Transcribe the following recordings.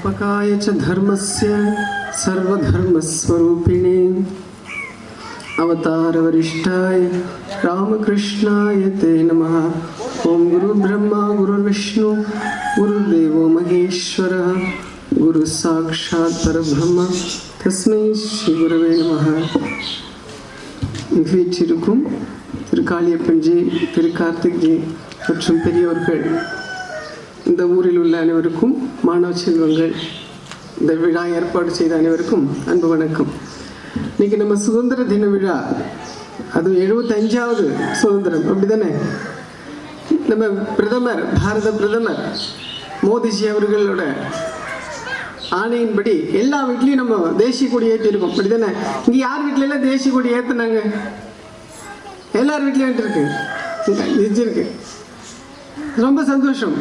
संस्थापकाय च धर्मस्य सर्वधर्मस्वरूपिणे अवतारवरिष्ठाय रामकृष्णाय ते नमः ॐ गुरुब्रह्मा गुरुर्विष्णु गुरुदेवो महेश्वरः गुरुसाक्षात् परब्रह्म तस्मै श्रीगुरवे नमः வீற்றிருக்கும் திரு காளியப்பன்ஜி திரு கார்த்திக்ஜி மற்றும் பெரியவர்கள் இந்த ஊரில் உள்ள அனைவருக்கும் மாணவ செல்வங்கள் இந்த விழா ஏற்பாடு செய்த அனைவருக்கும் அன்பு வணக்கம். இன்னைக்கு நம்ம சுதந்திர தின விழா. அது எழுபத்தஞ்சாவது சுதந்திரம் அப்படிதானே? நம்ம பிரதமர் பாரத பிரதமர் மோதிஜி அவர்களோட ஆணையின்படி எல்லா வீட்லேயும் நம்ம தேசிய கொடி ஏற்றிருக்கோம் அப்படிதானே? இங்கே யார் வீட்ல எல்லாம் தேசிய கொடி ஏற்றுனாங்க எல்லார் வீட்லேயும் இருக்கு இருக்கு. ரொம்ப சந்தோஷம்.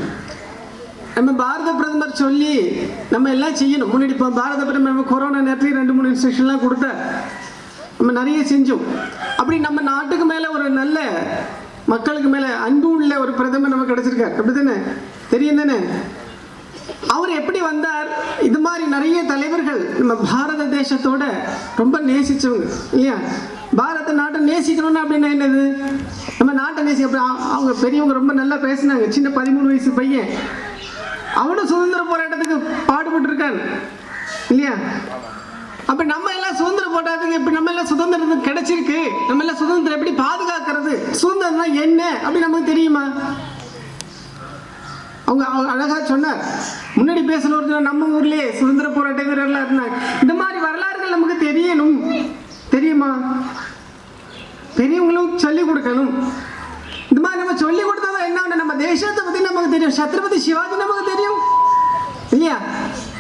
நம்ம பாரத பிரதமர் சொல்லி நம்ம எல்லாம் செய்யணும். முன்னாடி இப்போ பாரத பிரதமர் நம்ம கொரோனா நேரத்துலேயும் ரெண்டு மூணு இன்ஸ்ட்ரக்ஷன்லாம் கொடுத்தார் நம்ம நிறைய செஞ்சோம். அப்படி நம்ம நாட்டுக்கு மேலே ஒரு நல்ல மக்களுக்கு மேலே அன்பு உள்ள ஒரு பிரதமர் நமக்கு கிடச்சிருக்கார். அப்படி தானே தெரியும் தானே? அவர் எப்படி வந்தார்? இது மாதிரி நிறைய தலைவர்கள் நம்ம பாரத தேசத்தோட ரொம்ப நேசித்தவங்க இல்லையா? பாரத நாட்டை நேசிக்கணும்னு அப்படின்னா என்னது? நம்ம நாட்டை நேசி அப்படி அவங்க பெரியவங்க ரொம்ப நல்லா பேசினாங்க. சின்ன பதிமூணு வயசு பையன். அவனும் சுதந்திர போராட்டத்துக்கு பாடுபட்டு இருக்கான் இல்லையா? அப்ப நம்ம எல்லாம் சுதந்திர போராட்டத்துக்கு இப்ப நம்ம எல்லாம் சுதந்திரம் கிடைச்சிருக்கு. நம்ம எல்லாம் சுதந்திரம் எப்படி பாதுகாக்கிறது? சுதந்திரம்னா என்ன? அப்படி நமக்கு தெரியுமா? அவங்க அழகா சொன்னார். முன்னாடி பேசின ஒருத்தர் நம்ம ஊர்லயே சுதந்திர போராட்ட வீரர்லாம் இருந்தாங்க இந்த மாதிரி வரலாறுகள் நமக்கு தெரியணும். தெரியுமா? பெரியவங்களும் சொல்லி கொடுக்கணும். இந்த மாதிரி நம்ம சொல்லி கொடுத்தா என்ன நம்ம தேசத்தை பத்தி தெரியும். சத்ரபதி சிவாஜி நமக்கு தெரியும். இல்லையா?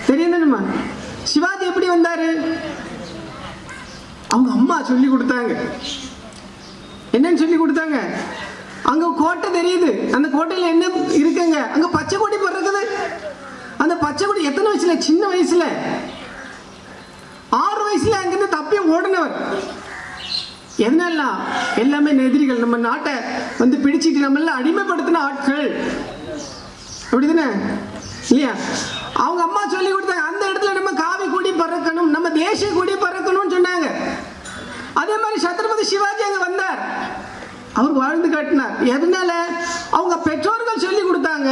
தெரியும் சிவாஜி எப்படி வந்தாரு? அவங்க அம்மா சொல்லி கொடுத்தாங்க. என்னன்னு சொல்லி கொடுத்தாங்க. அங்க கோட்டை தெரியுது. அந்த கோட்டையில என்ன இருக்குங்க? அங்க பச்சை கொடி பறக்குது. அந்த பச்சை கொடி எத்தனை வயசுல? சின்ன வயசுல. ஆறு வயசுல அங்கிருந்து தப்பி ஓடினவர். என்னெல்லாம்? எல்லாமே எதிரிகள் நம்ம நாட்டை வந்து பிடிச்சிட்டு நம்ம எல்லாம் அடிமைப்படுத்தின ஆட்கள். அப்படிதானே? இல்லையா? அவங்க அம்மா சொல்லி கொடுத்தாங்க அந்த இடத்துல நம்ம காவி கொடி பறக்கணும் நம்ம தேசிய கொடி பறக்கணும்னு சொன்னாங்க. அதே மாதிரி சத்ரபதி சிவாஜி அங்க வந்தார். அவர் வாழ்ந்து காட்டினார். எதனால? அவங்க பெற்றோர்கள் சொல்லி கொடுத்தாங்க.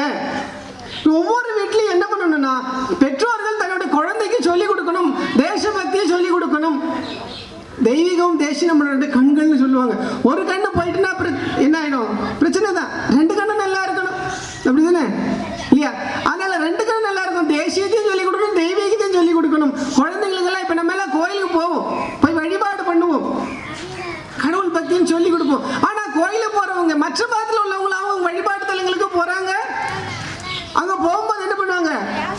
ஒவ்வொரு வீட்லையும் என்ன பண்ணணும்னா பெற்றோர்கள் தன்னோட குழந்தைக்கு சொல்லி கொடுக்கணும் தேசபக்தியை சொல்லி கொடுக்கணும். தெய்வீகம் தேசியம் நம்மளோட கண்கள்னு சொல்லுவாங்க. ஒரு கண்ணு போயிட்டுனா என்ன ஆயிடும்? பிரச்சனை தான். ரெண்டு கண்ணு நல்லா இருக்கணும் அப்படிதானே இல்லையா அதனால ரெண்டு கண்ணு நல்லா இருக்கும் தேசியத்தையும் சொல்லி கொடுக்கணும் தெய்வீகத்தையும் சொல்லி கொடுக்கணும் குழந்தைங்களுக்கெல்லாம் இப்ப நம்ம எல்லாம் கோயிலுக்கு போவோம் போய் வழிபாடு பண்ணுவோம் கடவுள் பக்தின்னு சொல்லி கொடுப்போம். ஆனா கோயில போறவங்க மற்ற மதத்தில் உள்ளவங்க அவங்க வழிபாட்டு தலங்களுக்கு போறாங்க? அங்க போகும்போது என்ன பண்ணுவாங்க?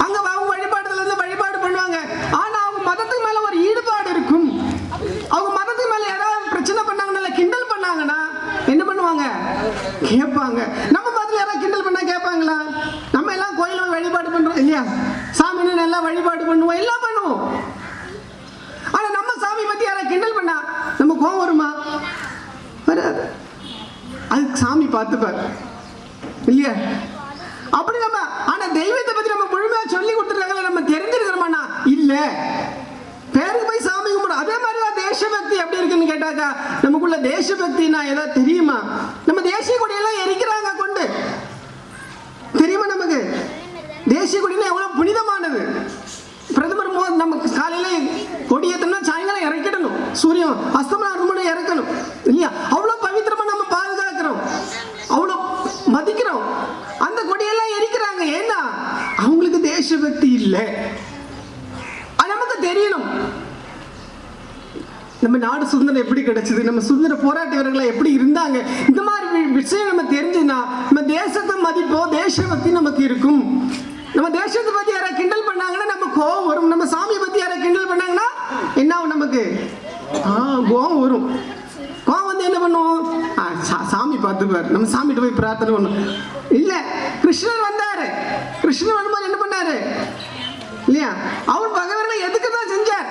அங்க அவங்க வழிபாட்டு தலத்துல வழிபாடு பண்ணுவாங்க. ஆனா அவங்க மதத்துக்கு மேல ஒரு ஈடுபாடு இருக்கும். அவங்க மதத்துக்கு மேல யாராவது பிரச்சனை பண்ணாங்கன்னா கிண்டல் பண்ணாங்கன்னா என்ன பண்ணுவாங்க? கேட்பாங்க. நம்ம மதத்துல யாராவது கிண்டல் பண்ணா கேட்பாங்களா? நம்ம எல்லாம் கோயில வழிபாடு பண்றோம் இல்லையா? சாமின்னு நல்லா வழிபாடு பண்ணுவோம். எல்லாம் பண்ணுவோம். ஆனா நம்ம சாமி பத்தி யாராவது கிண்டல் பண்ணா நம்ம கோவம் வருமா? அது சாமி பார்த்துப்பார். இல்லையா? அப்படி நம்ம ஆனா தெய்வத்தை பத்தி நம்ம முழுமையா சொல்லி கொடுத்துருக்காங்களே நம்ம தெரிஞ்சிருக்கிறோமாண்ணா இல்ல. பேருக்கு போய் சாமி கும்பிடும் அதே மாதிரி தான் தேசபக்தி எப்படி இருக்குன்னு கேட்டாக்கா நமக்குள்ள தேசபக்தினா ஏதாவது தெரியுமா? நம்ம தேசிய கொடியெல்லாம் எரிக்கிறாங்க கொண்டு. தெரியுமா நமக்கு? தேசிய கொடினா எவ்வளவு புனிதமானது. பிரதமர் மோ நமக்கு காலையில கொடி ஏத்தனா சாயங்காலம் இறக்கிடணும். சூரியன் அஸ்தமனம் இறக்கணும். இல்லையா அவ்வளவு பவித்திரமா நம்ம பாதுகாக்கிறோம் அவ்வளவு மதிக்கிறோம் அந்த கொடியெல்லாம் எரிக்கிறாங்க ஏன்னா அவங்களுக்கு தேசபக்தி இல்லை அது நமக்கு தெரியணும் நம்ம நாடு சுதந்திரம் எப்படி கிடைச்சது? நம்ம சுதந்திர போராட்ட வீரர்கள் எப்படி இருந்தாங்க? இந்த மாதிரி விஷயம் நம்ம தெரிஞ்சுன்னா நம்ம தேசத்தை மதிப்போம் தேசபக்தி நமக்கு இருக்கும். நம்ம தேசத்தை பத்தி யாராவது கிண்டல் பண்ணாங்கன்னா நம்ம கோவம் வரும். நம்ம சாமியை பத்தி யாராவது கிண்டல் பண்ணாங்கன்னா என்ன ஆகும் நமக்கு? ஆ கோவம் வரும். கோவம் வந்து என்ன பண்ணுவோம் சாமி பார்த்துப்பார் நம்ம சாமிகிட்ட போய் பிரார்த்தனை பண்ணும். இல்ல கிருஷ்ணர் வந்தாரு. கிருஷ்ணர் வரும்போது என்ன பண்ணாரு? இல்லையா? அவர் பகவானை எதுக்கு தான் செஞ்சார்?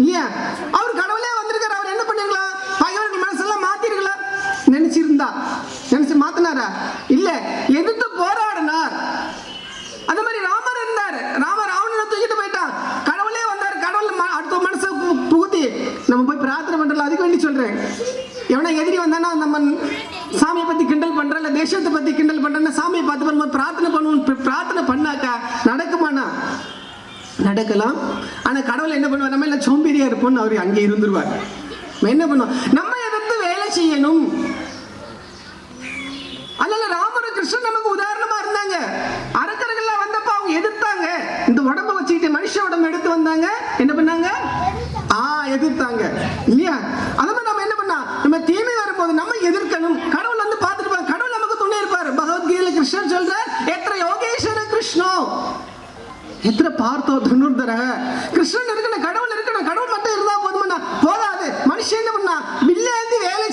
இல்லையா? அவர் கடவுள் இருந்தார் நினைச்சு மாத்தினாரா? இல்ல எதிர்த்து போராடினார். அந்த மாதிரி ராமர் இருந்தார். ராமர் ராவணனை தூக்கிட்டு போயிட்டான். கடவுளே வந்தார். கடவுள் அடுத்த மனசை புகுத்தி நம்ம போய் பிரார்த்தனை பண்றல அதுக்கு வேண்டி சொல்றேன். எவனா எதிரி வந்தானா நம்ம சாமியை பத்தி கிண்டல் பண்ற இல்ல தேசத்தை பத்தி கிண்டல் பண்றேன்னா சாமியை பார்த்து பண்ணும்போது பிரார்த்தனை பண்ணுவோம். பிரார்த்தனை பண்ணாக்கா நடக்குமானா நடக்கலாம். ஆனா கடவுள் என்ன பண்ணுவார்? நம்ம எல்லாம் சோம்பேறியா இருப்போம்னு அவர் அங்கே இருந்துருவார். என்ன பண்ணுவோம்? நம்ம எதிர்த்து வேலை செய்யணும். கிருஷ்ணன் நமக்கு உதாரணமா இருந்தாங்க. அரக்கர்கள்லாம் வந்தப்ப அவங்க எதிர்த்தாங்க. இந்த உடம்ப வச்சுக்கிட்டு மனுஷ உடம்பு எடுத்து வந்தாங்க. என்ன பண்ணாங்க? ஆ எதிர்த்தாங்க. இல்லையா? அத மாதிரி நம்ம என்ன பண்ணா நம்ம தீமை வரும்போது நம்ம எதிர்க்கணும். கடவுள் வந்து பார்த்துருப்பாங்க கடவுள் நமக்கு துணை இருப்பார். பகவத்கீதையில கிருஷ்ணன் சொல்றார் எத்தனை யோகேஸ்வர கிருஷ்ணோ. எத்தனை பார்த்தோ துணுர்தர கிருஷ்ணன் இருக்கணும் கடவுள் மட்டும் இருந்தா போதுமாண்ணா போதாது மனுஷன் என்ன பண்ணா வில்லேந்தி வேலை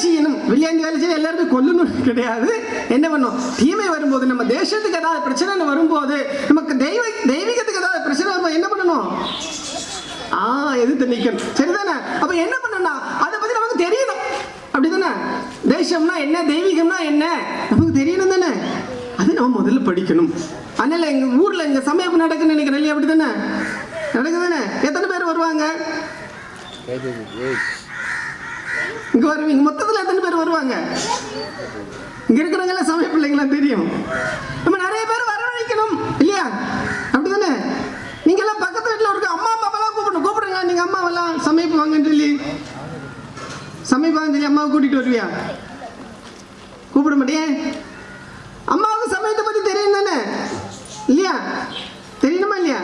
செய்யணும் வேலை செய்ய எல்லாருமே கொல்லணும் கிடையாது. என்ன பண்ணும்? தீமை வரும்போது நம்ம தேசத்துக்கு ஏதாவது பிரச்சனை வரும்போது நமக்கு தெய்வ தெய்வீகத்துக்கு ஏதாவது பிரச்சனை வரும்போது என்ன பண்ணணும்? ஆ எதிர்த்து நிற்கணும் சரிதானே? அப்ப என்ன பண்ணணும்னா அதை பத்தி நமக்கு தெரியணும். அப்படிதானே? தேசம்னா என்ன? தெய்வீகம்னா என்ன? நமக்கு தெரியணும் தானே? அது நம்ம முதல்ல படிக்கணும். அதனால எங்க ஊர்ல எங்க சமயம் நடக்குன்னு நினைக்கிறேன் இல்லையா? அப்படிதானே? நடக்குதானே எத்தனை பேர் வருவாங்க? இங்க வருவீங்க. மொத்தத்துல எத்தனை பேர் வருவாங்க? இங்க இருக்கிறவங்க எல்லாம் சமய பிள்ளைங்களா தெரியும். நம்ம நிறைய பேர் வரவழைக்கணும் இல்லையா? அப்படிதானே நீங்க எல்லாம் பக்கத்து வீட்டுல இருக்க அம்மா அப்பாவெல்லாம் கூப்பிடணும். கூப்பிடுங்க நீங்க அம்மாவெல்லாம் சமைப்பு வாங்கன்னு சொல்லி? சமைப்பாங்கன்னு சொல்லி அம்மாவை கூட்டிட்டு வருவியா? கூப்பிட மாட்டேன் அம்மாவுக்கு சமயத்தை பத்தி தெரியும் தானே இல்லையா தெரியணுமா இல்லையா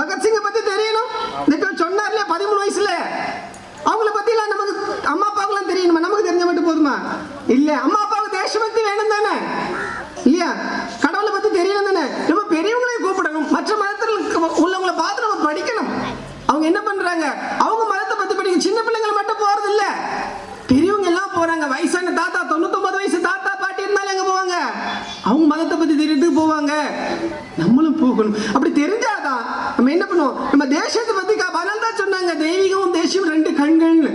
பகத்சிங்கை பத்தி தெரியணும் இந்த சொன்னார் இல்லையா பதிமூணு வயசுல அவங்கள பத்திலாம் நமக்கு அம்மா அப்பாவுக்குலாம் தெரியணுமா? நமக்கு தெரிஞ்ச மட்டும் போதுமா? இல்ல அம்மா அப்பாவுக்கு தேசபக்தி வேணும் தானே? இல்லையா? கடவுளை பத்தி தெரியணும் தானே? நம்ம பெரியவங்களையும் கூப்பிடணும். மற்ற மதத்தில் உள்ளவங்களை உள்ளவங்கள பார்த்து நம்ம படிக்கணும். அவங்க என்ன பண்றாங்க? அவங்க மதத்தை பத்தி படிக்க சின்ன பிள்ளைங்க மட்டும் போறது இல்ல பெரியவங்க எல்லாம் போறாங்க. வயசான தாத்தா தொண்ணூத்தொன்பது வயசு தாத்தா பாட்டி இருந்தாலும் எங்க போவாங்க? அவங்க மதத்தை பத்தி தெரியறதுக்கு போவாங்க. நம்மளும் போகணும். அப்படி தெரிஞ்சாதான் நம்ம என்ன பண்ணுவோம்? நம்ம தேசத்தை பத்தி கா- தான் சொன்னாங்க. தெய்வீகமும் தேசியம் ரெண்டு கண்கள்னு.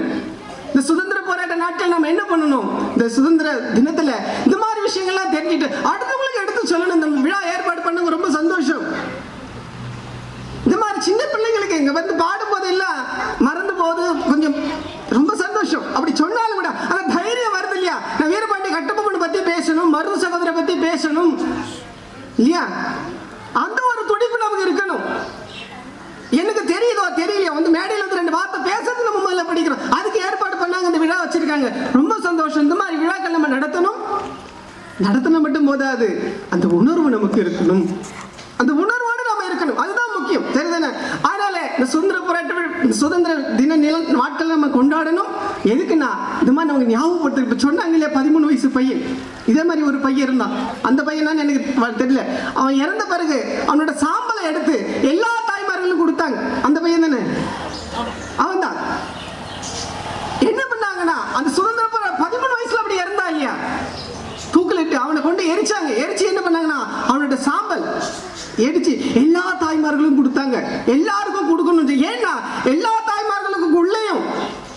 இந்த சுதந்திர போராட்ட நாட்கள் நம்ம என்ன பண்ணணும்? இந்த சுதந்திர தினத்துல இந்த மாதிரி விஷயங்கள்லாம் தெரிஞ்சுட்டு அடுத்தவங்களுக்கு எடுத்து சொல்லணும். இந்த விழா ஏற்பாடு பண்ணுங்க ரொம்ப சந்தோஷம். இந்த மாதிரி சின்ன பிள்ளைங்களுக்கு இங்க வந்து பாடும்போது எல்லாம் மறந்து போது கொஞ்சம் ரொம்ப சந்தோஷம். அப்படி சொன்னாலும் கூட அந்த தைரியம் வருது இல்லையா? நான் வீரபாண்டி கட்டபொம்மன் பத்தி பேசணும் மருது சகோதரை பத்தி பேசணும். இல்லையா அந்த ஒரு துடிப்பு நமக்கு இருக்கணும் எனக்கு தெரியுதோ தெரியலையோ வந்து மேடையில் வந்து ரெண்டு வார்த்தை பேசுறது நம்ம முதல்ல படிக்கிறோம் அதுக்கு ஏற்பாடு பண்ணாங்க இந்த விழா ரொம்ப சந்தோஷம். இந்த மாதிரி விழாக்கள் நம்ம நடத்தணும்? நடத்தின மட்டும் போதாது. அந்த உணர்வு நமக்கு இருக்கணும். அந்த உணர்வோடு நம்ம இருக்கணும். அதுதான் முக்கியம். சரிதானே அதனால இந்த சுதந்திர போராட்ட சுதந்திர தின நில நாட்கள் நம்ம கொண்டாடணும். எதுக்குன்னா இந்த மாதிரி நமக்கு ஞாபகப்படுத்து இப்போ சொன்னாங்க இல்லையா பதிமூணு வயசு பையன். இதே மாதிரி ஒரு பையன் இருந்தான். அந்த பையனான்னு எனக்கு தெரியல. அவன் இறந்த பிறகு அவனோட சாம்பலை எடுத்து எல்லா தாய்மார்களும் கொடுத்தாங்க அந்த பையன் தானே அவன் தான் என்ன பண்ணாங்கன்னா அந்த சுதந்திர போரா பதிமூணு வயசுல அப்படி இறந்தா இல்லையா தூக்கிலிட்டு அவனை கொண்டு எரிச்சாங்க. எரிச்சு என்ன பண்ணாங்கன்னா அவனோட சாம்பல் எரிச்சு எல்லா தாய்மார்களும் கொடுத்தாங்க. எல்லாருக்கும் கொடுக்கணும் ஏன்னா எல்லா தாய்மார்களுக்கும் உள்ளேயும்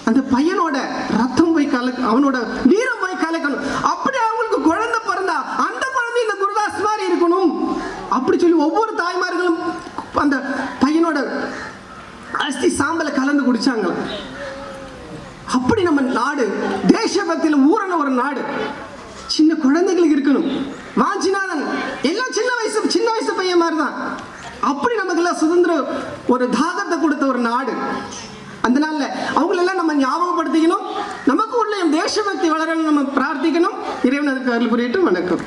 அந்த பையனோட ரத்தம் போய் கலக்க அவனோட வீரம் போய் கலக்கணும். அப்படி அவங்களுக்கு குழந்தை பிறந்தா அந்த குழந்தை இந்த குருதாஸ் மாதிரி இருக்கணும். அப்படி சொல்லி ஒவ்வொரு தாய்மார்களும் அந்த பையனோட அஸ்தி சாம்பலை கலந்து குடிச்சாங்களாம். அப்படி நம்ம நாடு தேசபக்தியில் ஊறன ஒரு நாடு. சின்ன குழந்தைகளுக்கு இருக்கணும். வாஞ்சிநாதன் எல்லாம் சின்ன வயசு சின்ன வயசு பையன் மாதிரி தான் அப்படி நமக்கெல்லாம் சுதந்திரம் ஒரு தாகத்தை கொடுத்த ஒரு நாடு. அந்த நாளில் அவங்களெல்லாம் நம்ம ஞாபகப்படுத்திக்கணும். நமக்கு உள்ள தேசபக்தி வளரணும் நம்ம பிரார்த்திக்கணும். இறைவன் அதுக்கு அருள் புரியட்டும். வணக்கம்.